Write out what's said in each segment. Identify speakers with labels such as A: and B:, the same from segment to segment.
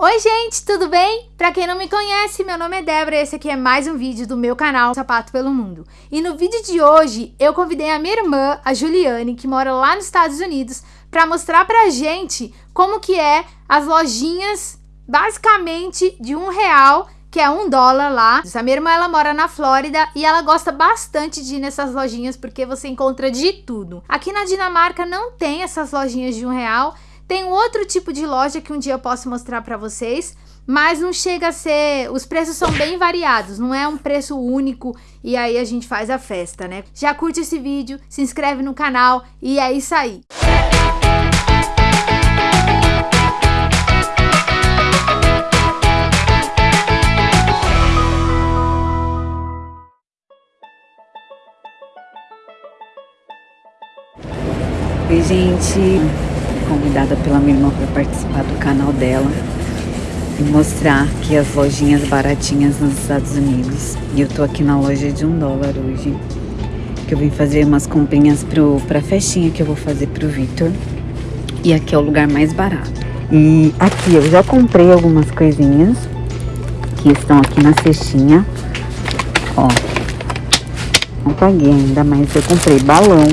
A: Oi gente, tudo bem? Pra quem não me conhece, meu nome é Débora e esse aqui é mais um vídeo do meu canal Sapato pelo Mundo. E no vídeo de hoje, eu convidei a minha irmã, a Juliane, que mora lá nos Estados Unidos, pra mostrar pra gente como que é as lojinhas, basicamente, de um real que é um dólar lá. A minha irmã, ela mora na Flórida e ela gosta bastante de ir nessas lojinhas porque você encontra de tudo. Aqui na Dinamarca não tem essas lojinhas de um real, tem outro tipo de loja que um dia eu posso mostrar para vocês, mas não chega a ser... Os preços são bem variados, não é um preço único e aí a gente faz a festa, né? Já curte esse vídeo, se inscreve no canal e é isso aí.
B: Oi, gente convidada pela minha irmã para participar do canal dela e mostrar aqui as lojinhas baratinhas nos Estados Unidos. E eu tô aqui na loja de um dólar hoje, que eu vim fazer umas comprinhas pro, pra festinha que eu vou fazer pro Victor. E aqui é o lugar mais barato. E aqui eu já comprei algumas coisinhas que estão aqui na cestinha. Ó, não paguei ainda, mas eu comprei balão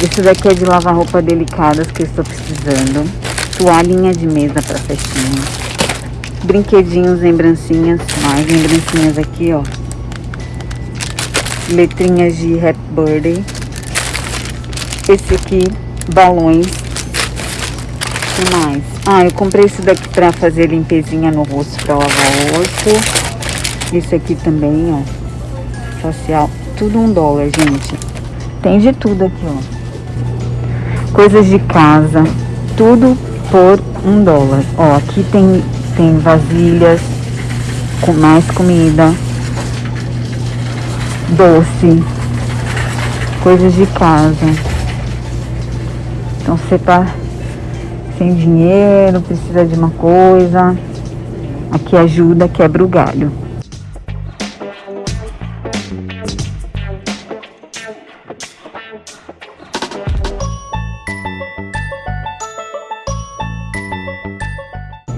B: esse daqui é de lavar roupa delicadas que eu estou precisando. Toalhinha de mesa para festinha. Brinquedinhos, lembrancinhas. Mais lembrancinhas aqui, ó. Letrinhas de Happy Birthday. Esse aqui, balões. O que mais? Ah, eu comprei esse daqui para fazer limpezinha no rosto, para lavar o rosto. Esse aqui também, ó. Facial. Tudo um dólar, gente. Tem de tudo aqui, ó coisas de casa, tudo por um dólar. Ó, aqui tem, tem vasilhas com mais comida, doce, coisas de casa. Então você tá sem dinheiro, precisa de uma coisa, aqui ajuda, quebra o galho.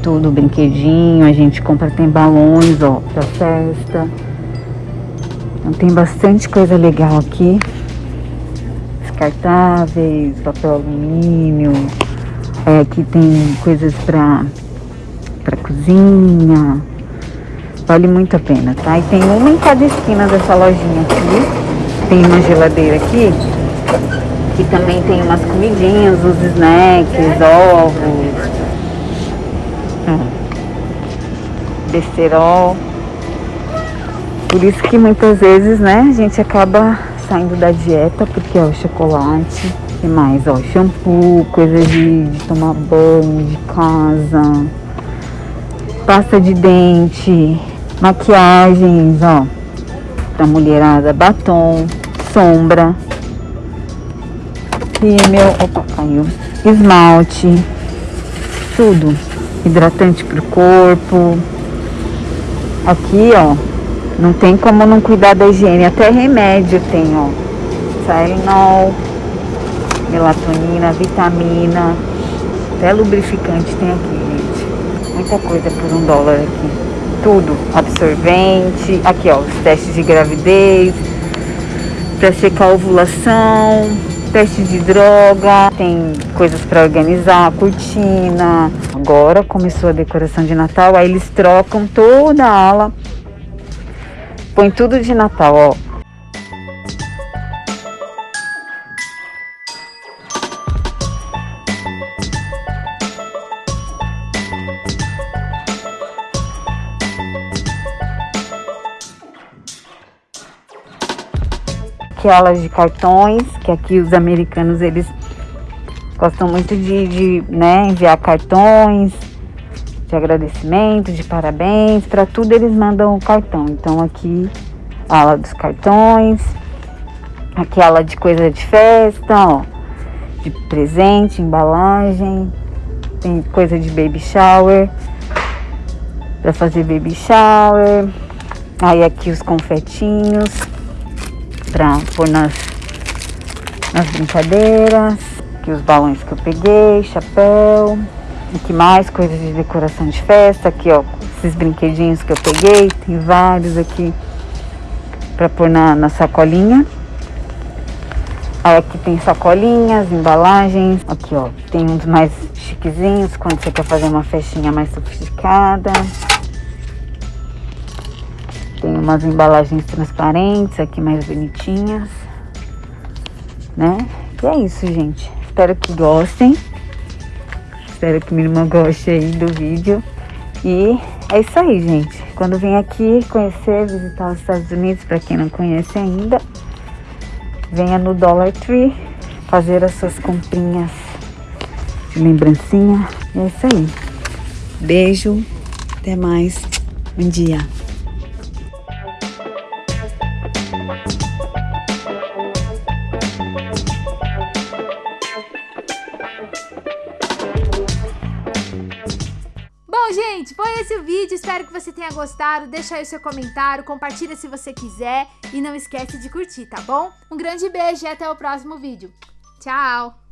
B: Tudo, brinquedinho, a gente compra, tem balões, ó, pra festa. Então tem bastante coisa legal aqui. Descartáveis, papel alumínio. É, aqui tem coisas pra, pra cozinha. Vale muito a pena, tá? E tem uma em cada esquina dessa lojinha aqui. Tem uma geladeira aqui. Que também tem umas comidinhas, os snacks, ovos, besterol. Por isso que muitas vezes, né, a gente acaba saindo da dieta, porque, ó, chocolate, e mais, ó, shampoo, coisa de, de tomar banho, de casa, pasta de dente, maquiagens, ó, pra mulherada, batom, sombra, rímel, opa, caiu, esmalte, tudo, hidratante pro corpo, Aqui, ó, não tem como não cuidar da higiene. Até remédio tem, ó. Tylenol, melatonina, vitamina, até lubrificante tem aqui, gente. Muita coisa por um dólar aqui. Tudo, absorvente. Aqui, ó, os testes de gravidez, para secar a ovulação, teste de droga, tem coisas para organizar, cortina. Agora começou a decoração de Natal, aí eles trocam toda a ala, põe tudo de Natal, ó. Aquelas de cartões, que aqui os americanos eles gostam muito de, de né, enviar cartões de agradecimento, de parabéns, para tudo eles mandam o cartão. Então aqui a ala dos cartões, aquela de coisa de festa, ó, de presente, embalagem, tem coisa de baby shower, para fazer baby shower. Aí aqui os confetinhos para pôr nas, nas brincadeiras. Aqui os balões que eu peguei, chapéu. Aqui mais coisas de decoração de festa. Aqui, ó, esses brinquedinhos que eu peguei. Tem vários aqui para pôr na, na sacolinha. Aí aqui tem sacolinhas, embalagens. Aqui, ó, tem uns mais chiquezinhos quando você quer fazer uma festinha mais sofisticada. Tem umas embalagens transparentes aqui mais bonitinhas, né? E é isso, gente. Espero que gostem. Espero que minha irmã goste aí do vídeo. E é isso aí, gente. Quando vem aqui conhecer, visitar os Estados Unidos, para quem não conhece ainda, venha no Dollar Tree fazer as suas comprinhas de lembrancinha. E é isso aí. Beijo. Até mais. Bom dia.
A: Gente, foi esse o vídeo. Espero que você tenha gostado. Deixa aí o seu comentário, compartilha se você quiser. E não esquece de curtir, tá bom? Um grande beijo e até o próximo vídeo. Tchau!